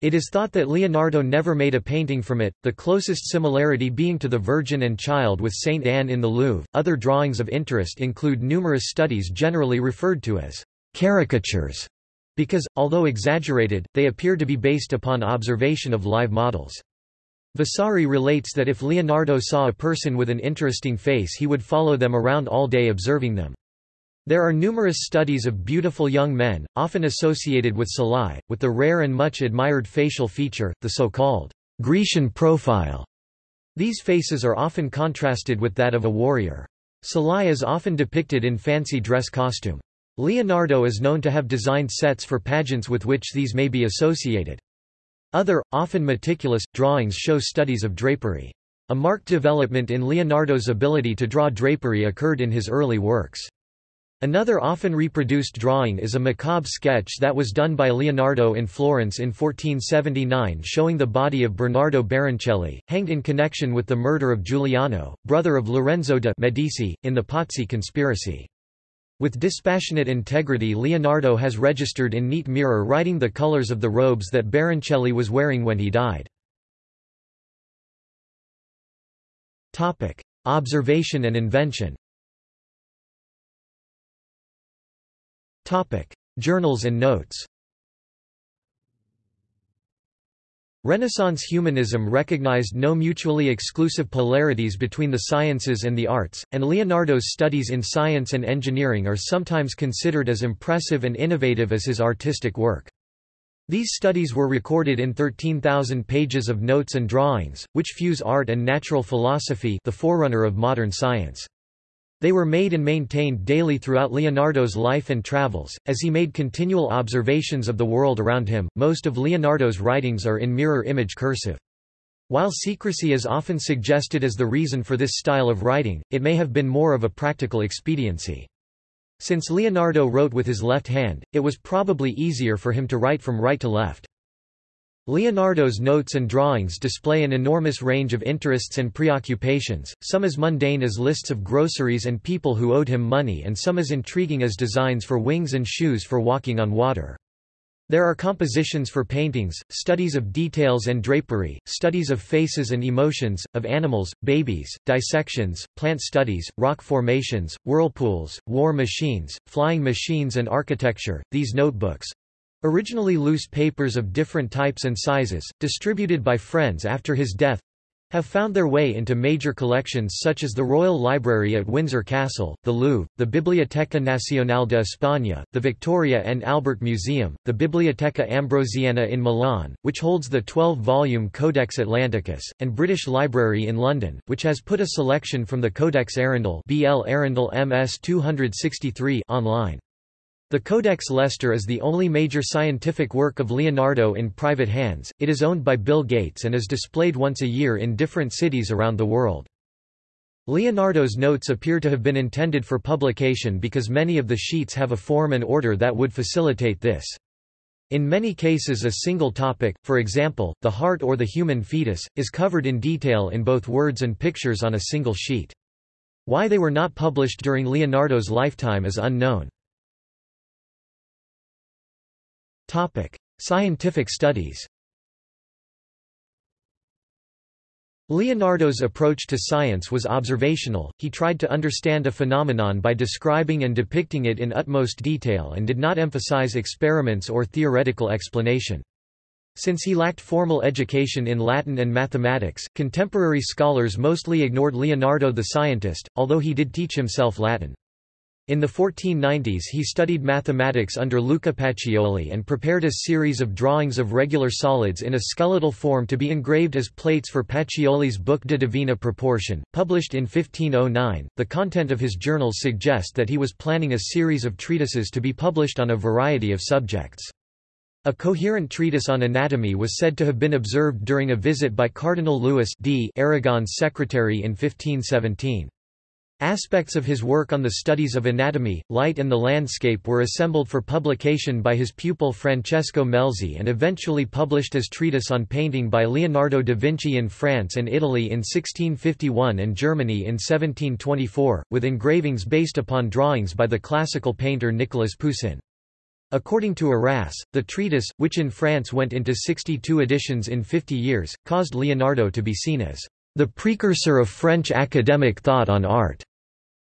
It is thought that Leonardo never made a painting from it, the closest similarity being to the Virgin and Child with Saint Anne in the Louvre. Other drawings of interest include numerous studies generally referred to as caricatures, because, although exaggerated, they appear to be based upon observation of live models. Vasari relates that if Leonardo saw a person with an interesting face he would follow them around all day observing them. There are numerous studies of beautiful young men, often associated with Salai, with the rare and much admired facial feature, the so-called Grecian profile. These faces are often contrasted with that of a warrior. Salai is often depicted in fancy dress costume. Leonardo is known to have designed sets for pageants with which these may be associated. Other, often meticulous, drawings show studies of drapery. A marked development in Leonardo's ability to draw drapery occurred in his early works. Another often reproduced drawing is a macabre sketch that was done by Leonardo in Florence in 1479 showing the body of Bernardo Baroncelli, hanged in connection with the murder of Giuliano, brother of Lorenzo de' Medici, in the Pazzi conspiracy. With dispassionate integrity Leonardo has registered in neat mirror writing the colors of the robes that Baroncelli was wearing when he died. Observation and invention Journals and notes Renaissance humanism recognized no mutually exclusive polarities between the sciences and the arts, and Leonardo's studies in science and engineering are sometimes considered as impressive and innovative as his artistic work. These studies were recorded in 13,000 pages of notes and drawings, which fuse art and natural philosophy the forerunner of modern science. They were made and maintained daily throughout Leonardo's life and travels, as he made continual observations of the world around him. Most of Leonardo's writings are in mirror image cursive. While secrecy is often suggested as the reason for this style of writing, it may have been more of a practical expediency. Since Leonardo wrote with his left hand, it was probably easier for him to write from right to left. Leonardo's notes and drawings display an enormous range of interests and preoccupations, some as mundane as lists of groceries and people who owed him money and some as intriguing as designs for wings and shoes for walking on water. There are compositions for paintings, studies of details and drapery, studies of faces and emotions, of animals, babies, dissections, plant studies, rock formations, whirlpools, war machines, flying machines and architecture. These notebooks, Originally loose papers of different types and sizes, distributed by friends after his death, have found their way into major collections such as the Royal Library at Windsor Castle, the Louvre, the Biblioteca Nacional de España, the Victoria and Albert Museum, the Biblioteca Ambrosiana in Milan, which holds the 12-volume Codex Atlanticus, and British Library in London, which has put a selection from the Codex Arundel BL Arundel MS 263 online. The Codex Leicester is the only major scientific work of Leonardo in private hands, it is owned by Bill Gates and is displayed once a year in different cities around the world. Leonardo's notes appear to have been intended for publication because many of the sheets have a form and order that would facilitate this. In many cases a single topic, for example, the heart or the human fetus, is covered in detail in both words and pictures on a single sheet. Why they were not published during Leonardo's lifetime is unknown. Topic: Scientific studies. Leonardo's approach to science was observational, he tried to understand a phenomenon by describing and depicting it in utmost detail and did not emphasize experiments or theoretical explanation. Since he lacked formal education in Latin and mathematics, contemporary scholars mostly ignored Leonardo the scientist, although he did teach himself Latin. In the 1490s he studied mathematics under Luca Pacioli and prepared a series of drawings of regular solids in a skeletal form to be engraved as plates for Pacioli's book De Divina Proportion, published in 1509. The content of his journals suggest that he was planning a series of treatises to be published on a variety of subjects. A coherent treatise on anatomy was said to have been observed during a visit by Cardinal Louis d Aragon's secretary in 1517. Aspects of his work on the studies of anatomy, light and the landscape were assembled for publication by his pupil Francesco Melzi and eventually published as treatise on painting by Leonardo da Vinci in France and Italy in 1651 and Germany in 1724, with engravings based upon drawings by the classical painter Nicolas Poussin. According to Arasse, the treatise, which in France went into 62 editions in 50 years, caused Leonardo to be seen as the precursor of French academic thought on art.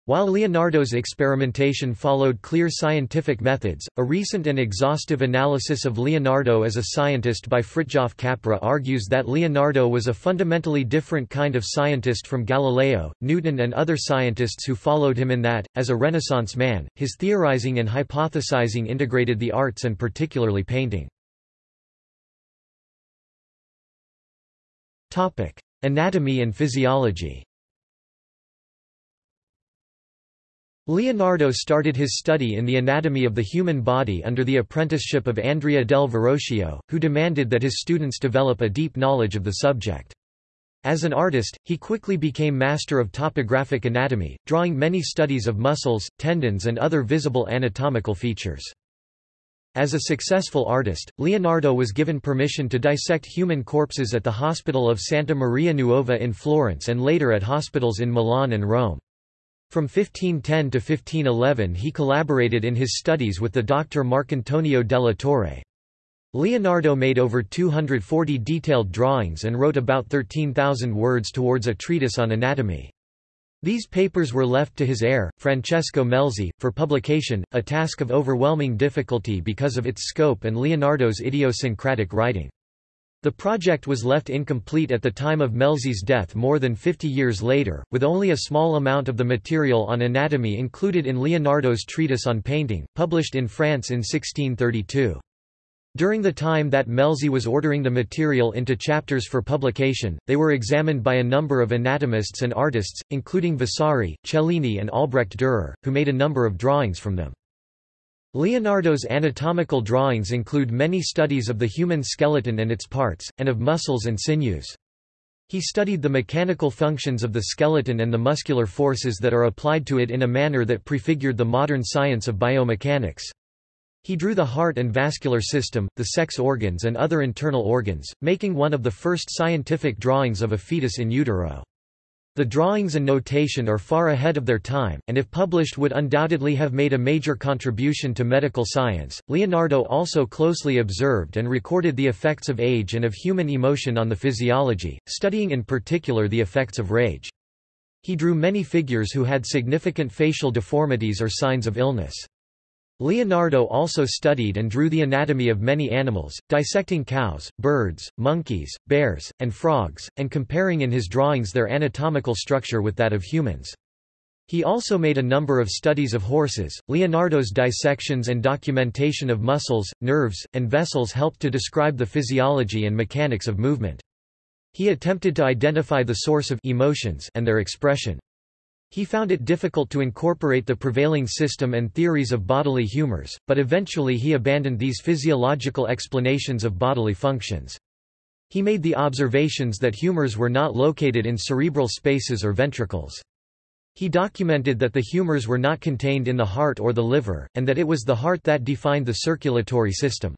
While Leonardo's experimentation followed clear scientific methods, a recent and exhaustive analysis of Leonardo as a scientist by Fritjof Capra argues that Leonardo was a fundamentally different kind of scientist from Galileo, Newton and other scientists who followed him in that, as a Renaissance man, his theorizing and hypothesizing integrated the arts and particularly painting. Anatomy and physiology Leonardo started his study in the anatomy of the human body under the apprenticeship of Andrea del Verrocchio, who demanded that his students develop a deep knowledge of the subject. As an artist, he quickly became master of topographic anatomy, drawing many studies of muscles, tendons and other visible anatomical features. As a successful artist, Leonardo was given permission to dissect human corpses at the Hospital of Santa Maria Nuova in Florence and later at hospitals in Milan and Rome. From 1510 to 1511 he collaborated in his studies with the doctor Marcantonio della Torre. Leonardo made over 240 detailed drawings and wrote about 13,000 words towards a treatise on anatomy. These papers were left to his heir, Francesco Melzi, for publication, a task of overwhelming difficulty because of its scope and Leonardo's idiosyncratic writing. The project was left incomplete at the time of Melzi's death more than 50 years later, with only a small amount of the material on anatomy included in Leonardo's treatise on painting, published in France in 1632. During the time that Melzi was ordering the material into chapters for publication, they were examined by a number of anatomists and artists, including Vasari, Cellini and Albrecht Dürer, who made a number of drawings from them. Leonardo's anatomical drawings include many studies of the human skeleton and its parts, and of muscles and sinews. He studied the mechanical functions of the skeleton and the muscular forces that are applied to it in a manner that prefigured the modern science of biomechanics. He drew the heart and vascular system, the sex organs and other internal organs, making one of the first scientific drawings of a fetus in utero. The drawings and notation are far ahead of their time, and if published would undoubtedly have made a major contribution to medical science. Leonardo also closely observed and recorded the effects of age and of human emotion on the physiology, studying in particular the effects of rage. He drew many figures who had significant facial deformities or signs of illness. Leonardo also studied and drew the anatomy of many animals, dissecting cows, birds, monkeys, bears, and frogs, and comparing in his drawings their anatomical structure with that of humans. He also made a number of studies of horses. Leonardo's dissections and documentation of muscles, nerves, and vessels helped to describe the physiology and mechanics of movement. He attempted to identify the source of emotions and their expression. He found it difficult to incorporate the prevailing system and theories of bodily humors, but eventually he abandoned these physiological explanations of bodily functions. He made the observations that humors were not located in cerebral spaces or ventricles. He documented that the humors were not contained in the heart or the liver, and that it was the heart that defined the circulatory system.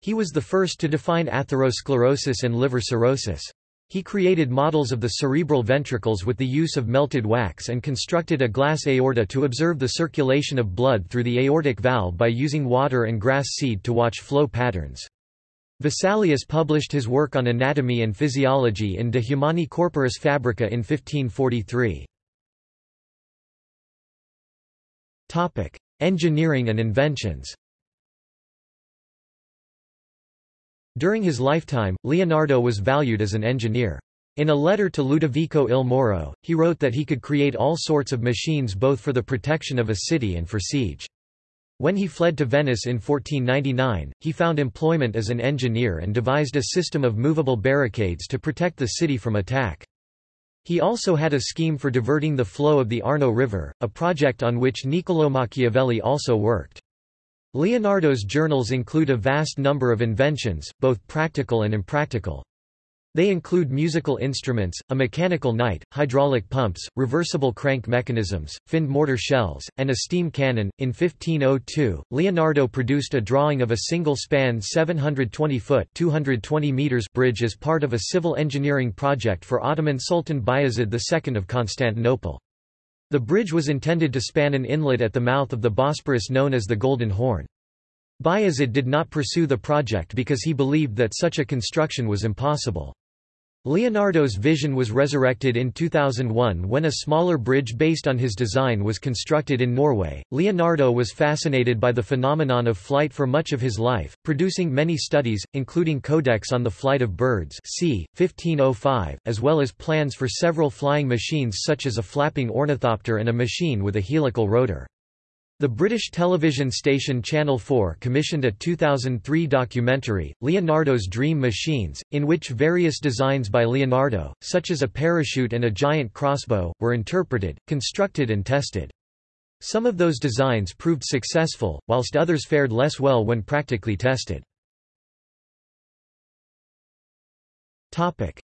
He was the first to define atherosclerosis and liver cirrhosis. He created models of the cerebral ventricles with the use of melted wax and constructed a glass aorta to observe the circulation of blood through the aortic valve by using water and grass seed to watch flow patterns. Vesalius published his work on anatomy and physiology in De Humani Corporis Fabrica in 1543. Engineering and inventions During his lifetime, Leonardo was valued as an engineer. In a letter to Ludovico il Moro, he wrote that he could create all sorts of machines both for the protection of a city and for siege. When he fled to Venice in 1499, he found employment as an engineer and devised a system of movable barricades to protect the city from attack. He also had a scheme for diverting the flow of the Arno River, a project on which Niccolò Machiavelli also worked. Leonardo's journals include a vast number of inventions, both practical and impractical. They include musical instruments, a mechanical knight, hydraulic pumps, reversible crank mechanisms, finned mortar shells, and a steam cannon. In 1502, Leonardo produced a drawing of a single-span 720-foot (220 meters) bridge as part of a civil engineering project for Ottoman Sultan Bayezid II of Constantinople. The bridge was intended to span an inlet at the mouth of the Bosporus known as the Golden Horn. Bayezid did not pursue the project because he believed that such a construction was impossible. Leonardo's vision was resurrected in 2001 when a smaller bridge based on his design was constructed in Norway. Leonardo was fascinated by the phenomenon of flight for much of his life, producing many studies, including Codex on the Flight of Birds c. 1505, as well as plans for several flying machines such as a flapping ornithopter and a machine with a helical rotor. The British television station Channel 4 commissioned a 2003 documentary, Leonardo's Dream Machines, in which various designs by Leonardo, such as a parachute and a giant crossbow, were interpreted, constructed and tested. Some of those designs proved successful, whilst others fared less well when practically tested.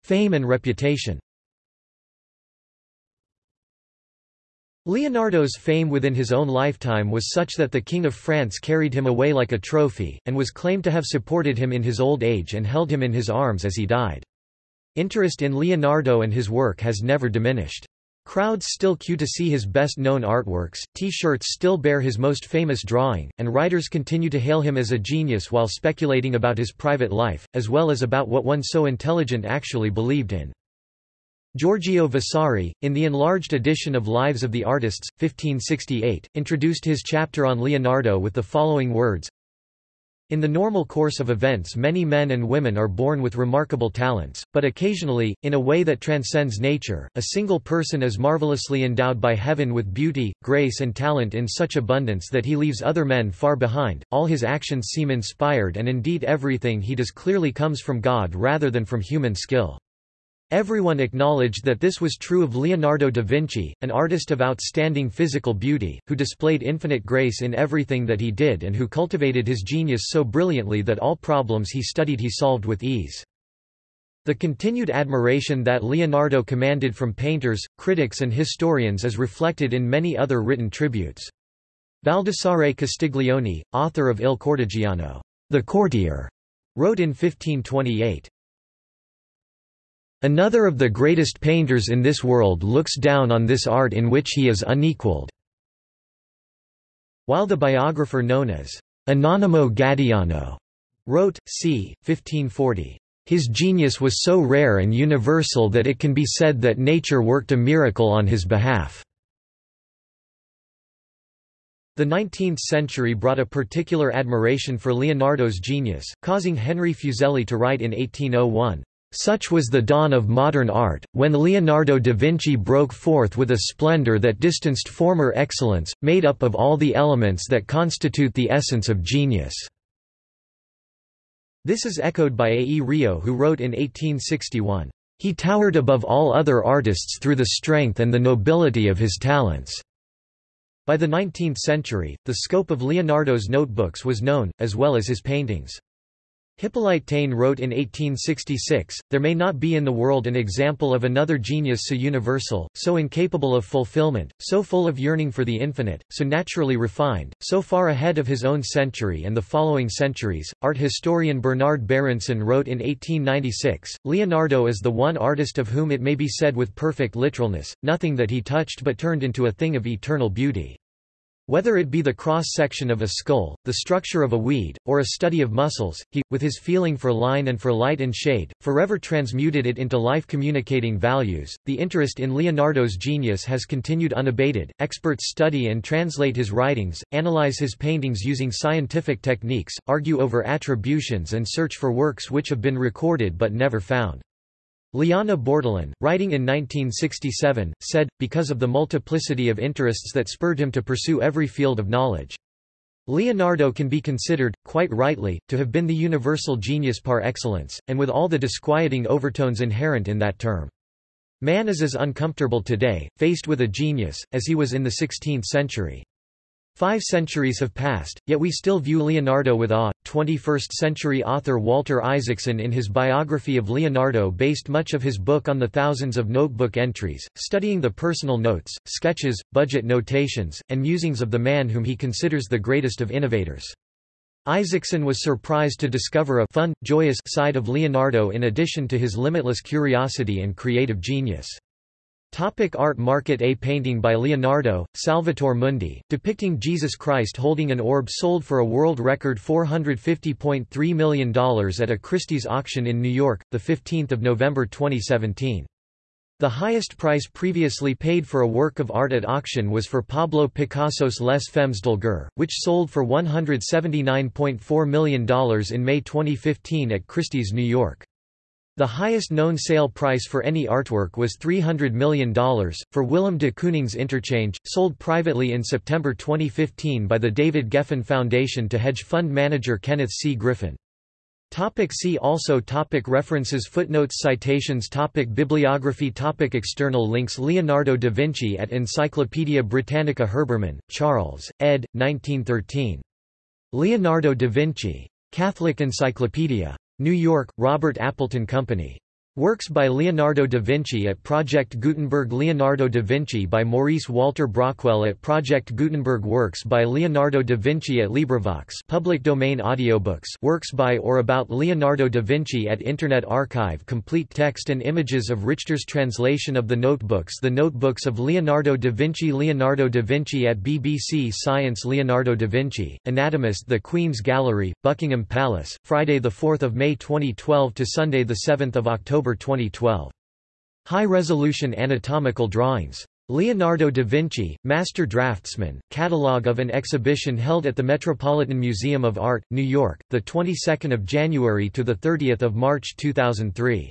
Fame and reputation Leonardo's fame within his own lifetime was such that the King of France carried him away like a trophy, and was claimed to have supported him in his old age and held him in his arms as he died. Interest in Leonardo and his work has never diminished. Crowds still queue to see his best-known artworks, T-shirts still bear his most famous drawing, and writers continue to hail him as a genius while speculating about his private life, as well as about what one so intelligent actually believed in. Giorgio Vasari, in the enlarged edition of Lives of the Artists, 1568, introduced his chapter on Leonardo with the following words in the normal course of events many men and women are born with remarkable talents, but occasionally, in a way that transcends nature, a single person is marvelously endowed by heaven with beauty, grace and talent in such abundance that he leaves other men far behind, all his actions seem inspired and indeed everything he does clearly comes from God rather than from human skill. Everyone acknowledged that this was true of Leonardo da Vinci, an artist of outstanding physical beauty, who displayed infinite grace in everything that he did and who cultivated his genius so brilliantly that all problems he studied he solved with ease. The continued admiration that Leonardo commanded from painters, critics and historians is reflected in many other written tributes. Baldassare Castiglione, author of Il Cortegiano, the courtier, wrote in 1528, Another of the greatest painters in this world looks down on this art in which he is unequaled." While the biographer known as Anonimo Gaddiano wrote, c. 1540, "...his genius was so rare and universal that it can be said that nature worked a miracle on his behalf." The 19th century brought a particular admiration for Leonardo's genius, causing Henry Fuseli to write in 1801, such was the dawn of modern art, when Leonardo da Vinci broke forth with a splendor that distanced former excellence, made up of all the elements that constitute the essence of genius. This is echoed by A. E. Rio who wrote in 1861, "...he towered above all other artists through the strength and the nobility of his talents." By the 19th century, the scope of Leonardo's notebooks was known, as well as his paintings. Hippolyte Taine wrote in 1866, There may not be in the world an example of another genius so universal, so incapable of fulfillment, so full of yearning for the infinite, so naturally refined, so far ahead of his own century and the following centuries. Art historian Bernard Berenson wrote in 1896, Leonardo is the one artist of whom it may be said with perfect literalness, nothing that he touched but turned into a thing of eternal beauty. Whether it be the cross-section of a skull, the structure of a weed, or a study of muscles, he, with his feeling for line and for light and shade, forever transmuted it into life-communicating values. The interest in Leonardo's genius has continued unabated. Experts study and translate his writings, analyze his paintings using scientific techniques, argue over attributions and search for works which have been recorded but never found. Liana Bortolon, writing in 1967, said, because of the multiplicity of interests that spurred him to pursue every field of knowledge. Leonardo can be considered, quite rightly, to have been the universal genius par excellence, and with all the disquieting overtones inherent in that term. Man is as uncomfortable today, faced with a genius, as he was in the 16th century. Five centuries have passed, yet we still view Leonardo with awe. 21st-century author Walter Isaacson in his biography of Leonardo based much of his book on the thousands of notebook entries, studying the personal notes, sketches, budget notations, and musings of the man whom he considers the greatest of innovators. Isaacson was surprised to discover a fun, joyous side of Leonardo in addition to his limitless curiosity and creative genius. Topic art market A painting by Leonardo, Salvator Mundi, depicting Jesus Christ holding an orb sold for a world record $450.3 million at a Christie's auction in New York, 15 November 2017. The highest price previously paid for a work of art at auction was for Pablo Picasso's Les Femmes d'Alger, which sold for $179.4 million in May 2015 at Christie's New York. The highest known sale price for any artwork was $300 million, for Willem de Kooning's Interchange, sold privately in September 2015 by the David Geffen Foundation to hedge fund manager Kenneth C. Griffin. Topic see also topic References Footnotes Citations topic Bibliography topic External links Leonardo da Vinci at Encyclopædia Britannica Herbermann, Charles, ed. 1913. Leonardo da Vinci. Catholic Encyclopedia. New York, Robert Appleton Company. Works by Leonardo da Vinci at Project Gutenberg Leonardo da Vinci by Maurice Walter Brockwell at Project Gutenberg Works by Leonardo da Vinci at LibriVox public domain audiobooks Works by or about Leonardo da Vinci at Internet Archive Complete text and images of Richter's translation of the notebooks The Notebooks of Leonardo da Vinci Leonardo da Vinci at BBC Science Leonardo da Vinci, Anatomist The Queen's Gallery, Buckingham Palace, Friday 4 May 2012 to Sunday 7 October October 2012. High-resolution anatomical drawings. Leonardo da Vinci, Master Draftsman, catalogue of an exhibition held at the Metropolitan Museum of Art, New York, the 22nd of January to the 30th of March 2003.